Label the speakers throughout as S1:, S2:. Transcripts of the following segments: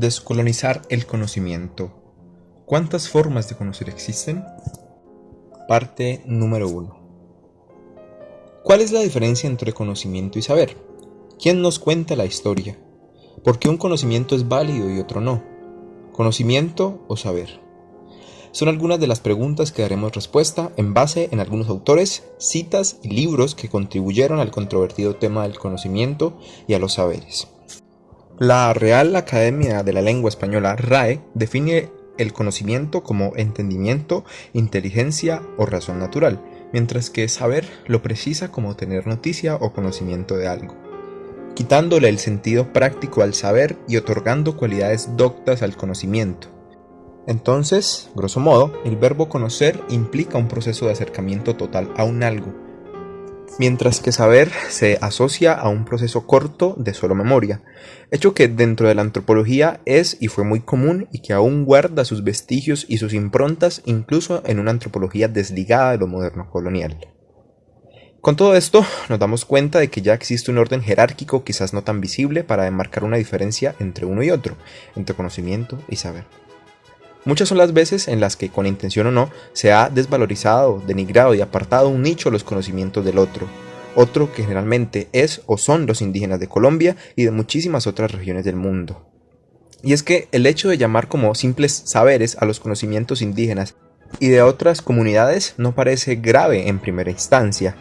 S1: Descolonizar el conocimiento. ¿Cuántas formas de conocer existen? Parte número 1. ¿Cuál es la diferencia entre conocimiento y saber? ¿Quién nos cuenta la historia? ¿Por qué un conocimiento es válido y otro no? ¿Conocimiento o saber? Son algunas de las preguntas que daremos respuesta en base en algunos autores, citas y libros que contribuyeron al controvertido tema del conocimiento y a los saberes. La Real Academia de la Lengua Española, RAE, define el conocimiento como entendimiento, inteligencia o razón natural, mientras que saber lo precisa como tener noticia o conocimiento de algo, quitándole el sentido práctico al saber y otorgando cualidades doctas al conocimiento. Entonces, grosso modo, el verbo conocer implica un proceso de acercamiento total a un algo, mientras que saber se asocia a un proceso corto de solo memoria, hecho que dentro de la antropología es y fue muy común y que aún guarda sus vestigios y sus improntas incluso en una antropología desligada de lo moderno colonial. Con todo esto, nos damos cuenta de que ya existe un orden jerárquico quizás no tan visible para demarcar una diferencia entre uno y otro, entre conocimiento y saber. Muchas son las veces en las que, con intención o no, se ha desvalorizado, denigrado y apartado un nicho los conocimientos del otro, otro que generalmente es o son los indígenas de Colombia y de muchísimas otras regiones del mundo. Y es que el hecho de llamar como simples saberes a los conocimientos indígenas y de otras comunidades no parece grave en primera instancia,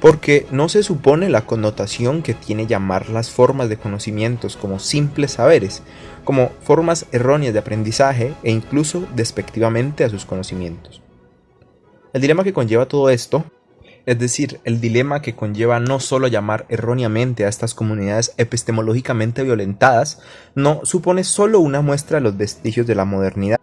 S1: porque no se supone la connotación que tiene llamar las formas de conocimientos como simples saberes, como formas erróneas de aprendizaje e incluso despectivamente a sus conocimientos. El dilema que conlleva todo esto, es decir, el dilema que conlleva no solo llamar erróneamente a estas comunidades epistemológicamente violentadas, no supone solo una muestra de los vestigios de la modernidad,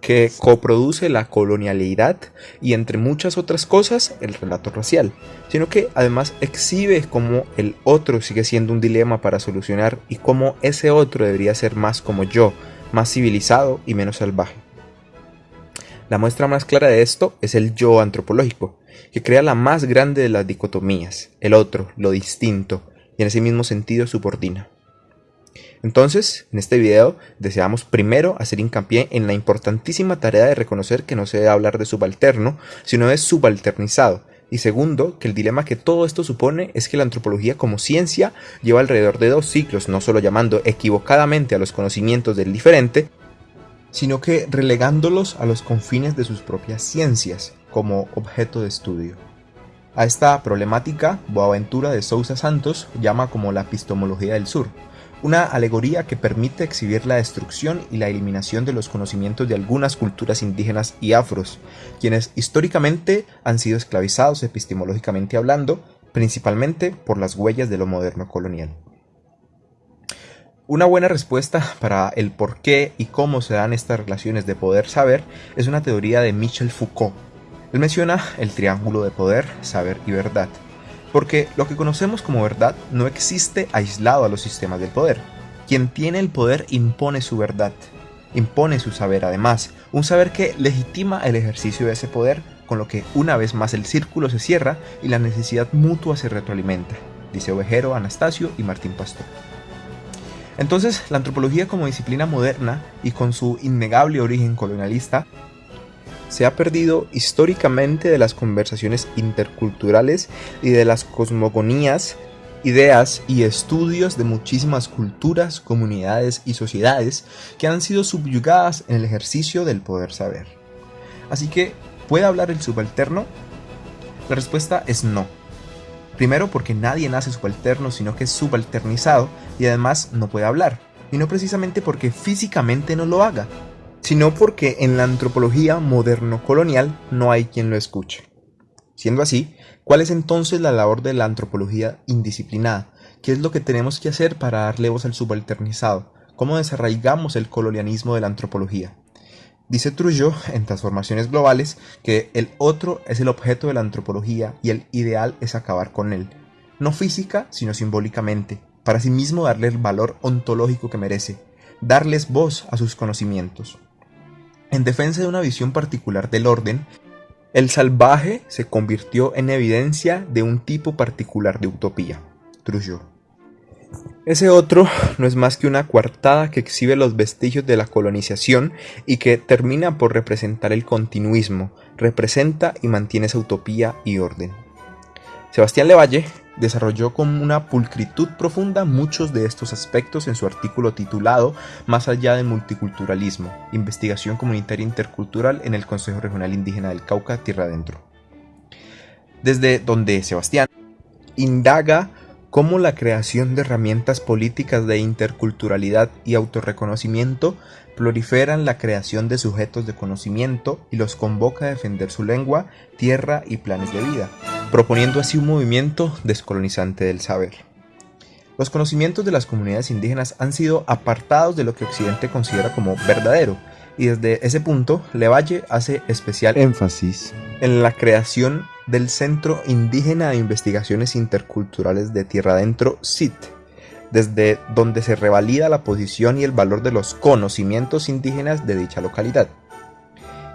S1: que coproduce la colonialidad y entre muchas otras cosas el relato racial, sino que además exhibe cómo el otro sigue siendo un dilema para solucionar y cómo ese otro debería ser más como yo, más civilizado y menos salvaje. La muestra más clara de esto es el yo antropológico, que crea la más grande de las dicotomías, el otro, lo distinto, y en ese mismo sentido subordina. Entonces, en este video deseamos primero hacer hincapié en la importantísima tarea de reconocer que no se debe hablar de subalterno, sino de subalternizado, y segundo, que el dilema que todo esto supone es que la antropología como ciencia lleva alrededor de dos siglos no solo llamando equivocadamente a los conocimientos del diferente, sino que relegándolos a los confines de sus propias ciencias como objeto de estudio. A esta problemática, Boaventura de Sousa Santos llama como la epistemología del sur, una alegoría que permite exhibir la destrucción y la eliminación de los conocimientos de algunas culturas indígenas y afros, quienes históricamente han sido esclavizados epistemológicamente hablando, principalmente por las huellas de lo moderno colonial. Una buena respuesta para el por qué y cómo se dan estas relaciones de poder-saber es una teoría de Michel Foucault. Él menciona el triángulo de poder, saber y verdad, porque lo que conocemos como verdad no existe aislado a los sistemas del poder. Quien tiene el poder impone su verdad, impone su saber además, un saber que legitima el ejercicio de ese poder, con lo que una vez más el círculo se cierra y la necesidad mutua se retroalimenta, dice Ovejero, Anastasio y Martín Pastor. Entonces, la antropología como disciplina moderna y con su innegable origen colonialista se ha perdido históricamente de las conversaciones interculturales y de las cosmogonías, ideas y estudios de muchísimas culturas, comunidades y sociedades que han sido subyugadas en el ejercicio del poder saber. Así que, ¿puede hablar el subalterno? La respuesta es no. Primero porque nadie nace subalterno, sino que es subalternizado y además no puede hablar. Y no precisamente porque físicamente no lo haga, sino porque en la antropología moderno-colonial no hay quien lo escuche. Siendo así, ¿cuál es entonces la labor de la antropología indisciplinada? ¿Qué es lo que tenemos que hacer para darle voz al subalternizado? ¿Cómo desarraigamos el colonialismo de la antropología? Dice Trujillo en Transformaciones Globales que el otro es el objeto de la antropología y el ideal es acabar con él, no física sino simbólicamente, para sí mismo darle el valor ontológico que merece, darles voz a sus conocimientos. En defensa de una visión particular del orden, el salvaje se convirtió en evidencia de un tipo particular de utopía, Trujillo. Ese otro no es más que una coartada que exhibe los vestigios de la colonización y que termina por representar el continuismo, representa y mantiene esa utopía y orden. Sebastián Levalle desarrolló con una pulcritud profunda muchos de estos aspectos en su artículo titulado Más allá del multiculturalismo, investigación comunitaria intercultural en el Consejo Regional Indígena del Cauca, Tierra Adentro. Desde donde Sebastián indaga cómo la creación de herramientas políticas de interculturalidad y autorreconocimiento proliferan la creación de sujetos de conocimiento y los convoca a defender su lengua, tierra y planes de vida proponiendo así un movimiento descolonizante del saber. Los conocimientos de las comunidades indígenas han sido apartados de lo que Occidente considera como verdadero, y desde ese punto Levalle hace especial énfasis en la creación del Centro Indígena de Investigaciones Interculturales de Tierra Adentro, CIT, desde donde se revalida la posición y el valor de los conocimientos indígenas de dicha localidad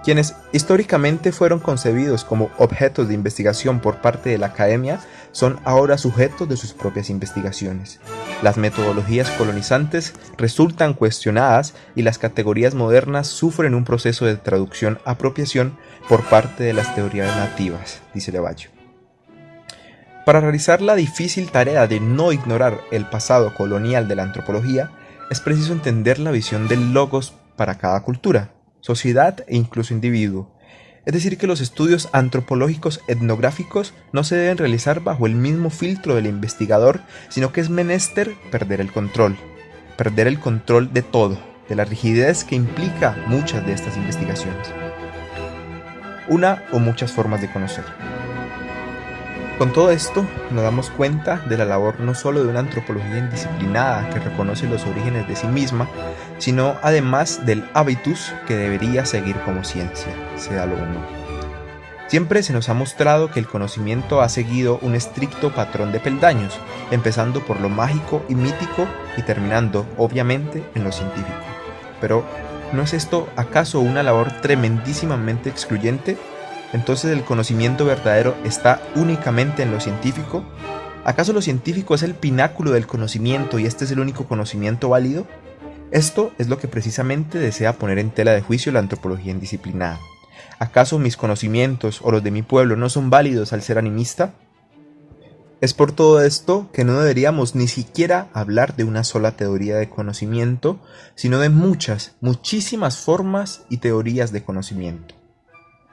S1: quienes históricamente fueron concebidos como objetos de investigación por parte de la academia, son ahora sujetos de sus propias investigaciones. Las metodologías colonizantes resultan cuestionadas y las categorías modernas sufren un proceso de traducción-apropiación por parte de las teorías nativas, dice Levallo. Para realizar la difícil tarea de no ignorar el pasado colonial de la antropología, es preciso entender la visión del logos para cada cultura, sociedad e incluso individuo. Es decir, que los estudios antropológicos etnográficos no se deben realizar bajo el mismo filtro del investigador, sino que es menester perder el control, perder el control de todo, de la rigidez que implica muchas de estas investigaciones. Una o muchas formas de conocer. Con todo esto, nos damos cuenta de la labor no solo de una antropología indisciplinada que reconoce los orígenes de sí misma, sino además del hábitus que debería seguir como ciencia, sea lo uno. Siempre se nos ha mostrado que el conocimiento ha seguido un estricto patrón de peldaños, empezando por lo mágico y mítico y terminando, obviamente, en lo científico. Pero, ¿no es esto acaso una labor tremendísimamente excluyente entonces el conocimiento verdadero está únicamente en lo científico? ¿Acaso lo científico es el pináculo del conocimiento y este es el único conocimiento válido? Esto es lo que precisamente desea poner en tela de juicio la antropología indisciplinada. ¿Acaso mis conocimientos o los de mi pueblo no son válidos al ser animista? Es por todo esto que no deberíamos ni siquiera hablar de una sola teoría de conocimiento, sino de muchas, muchísimas formas y teorías de conocimiento.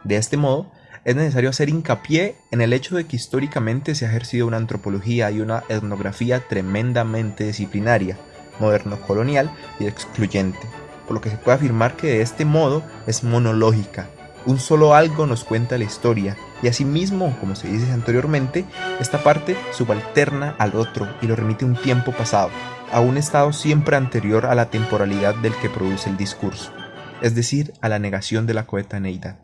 S1: De este modo, es necesario hacer hincapié en el hecho de que históricamente se ha ejercido una antropología y una etnografía tremendamente disciplinaria, moderno-colonial y excluyente, por lo que se puede afirmar que de este modo es monológica. Un solo algo nos cuenta la historia y asimismo, como se dice anteriormente, esta parte subalterna al otro y lo remite a un tiempo pasado, a un estado siempre anterior a la temporalidad del que produce el discurso, es decir, a la negación de la coetaneidad.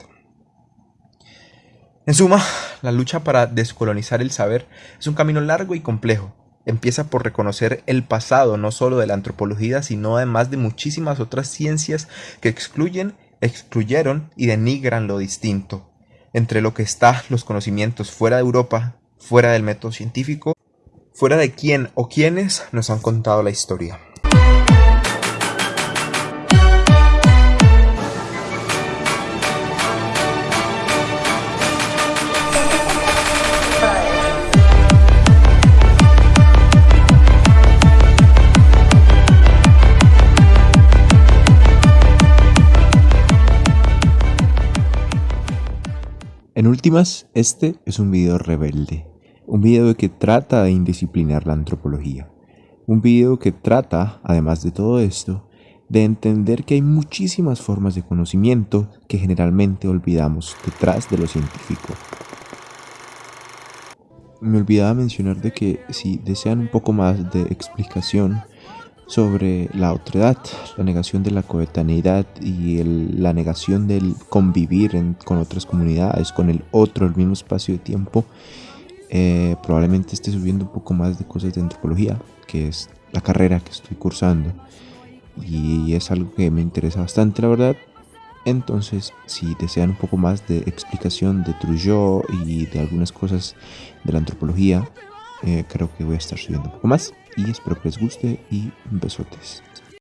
S1: En suma, la lucha para descolonizar el saber es un camino largo y complejo. Empieza por reconocer el pasado no solo de la antropología, sino además de muchísimas otras ciencias que excluyen, excluyeron y denigran lo distinto. Entre lo que está los conocimientos fuera de Europa, fuera del método científico, fuera de quién o quiénes nos han contado la historia.
S2: En últimas, este es un video rebelde, un video que trata de indisciplinar la antropología, un video que trata, además de todo esto, de entender que hay muchísimas formas de conocimiento que generalmente olvidamos detrás de lo científico. Me olvidaba mencionar de que si desean un poco más de explicación sobre la otredad, la negación de la coetaneidad y la negación del convivir con otras comunidades, con el otro, el mismo espacio de tiempo, eh, probablemente esté subiendo un poco más de cosas de antropología, que es la carrera que estoy cursando. Y es algo que me interesa bastante, la verdad. Entonces, si desean un poco más de explicación de Trujillo y de algunas cosas de la antropología, eh, creo que voy a estar subiendo un poco más y espero que les guste y besotes.